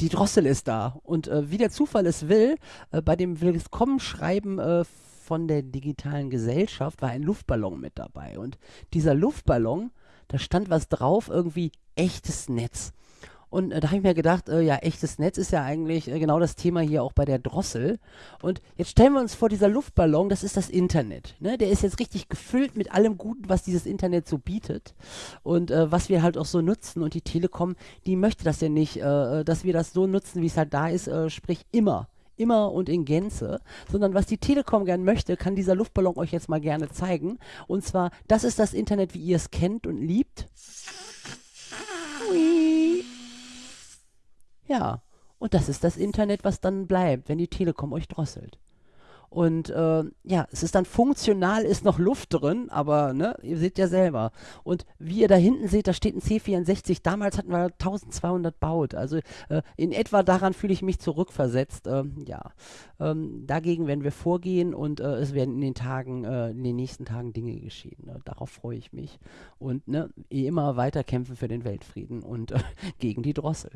Die Drossel ist da. Und äh, wie der Zufall es will, äh, bei dem Willkommenschreiben äh, von der digitalen Gesellschaft war ein Luftballon mit dabei. Und dieser Luftballon, da stand was drauf, irgendwie echtes Netz. Und äh, da habe ich mir gedacht, äh, ja, echtes Netz ist ja eigentlich äh, genau das Thema hier auch bei der Drossel. Und jetzt stellen wir uns vor, dieser Luftballon, das ist das Internet. Ne? Der ist jetzt richtig gefüllt mit allem Guten, was dieses Internet so bietet und äh, was wir halt auch so nutzen. Und die Telekom, die möchte das ja nicht, äh, äh, dass wir das so nutzen, wie es halt da ist, sprich immer immer und in Gänze, sondern was die Telekom gern möchte, kann dieser Luftballon euch jetzt mal gerne zeigen. Und zwar, das ist das Internet, wie ihr es kennt und liebt. Ja, und das ist das Internet, was dann bleibt, wenn die Telekom euch drosselt. Und äh, ja, es ist dann funktional, ist noch Luft drin, aber ne, ihr seht ja selber. Und wie ihr da hinten seht, da steht ein C64. Damals hatten wir 1200 baut. Also äh, in etwa daran fühle ich mich zurückversetzt. Äh, ja, ähm, dagegen werden wir vorgehen und äh, es werden in den Tagen, äh, in den nächsten Tagen Dinge geschehen. Ne? Darauf freue ich mich. Und ne, immer weiter kämpfen für den Weltfrieden und äh, gegen die Drossel.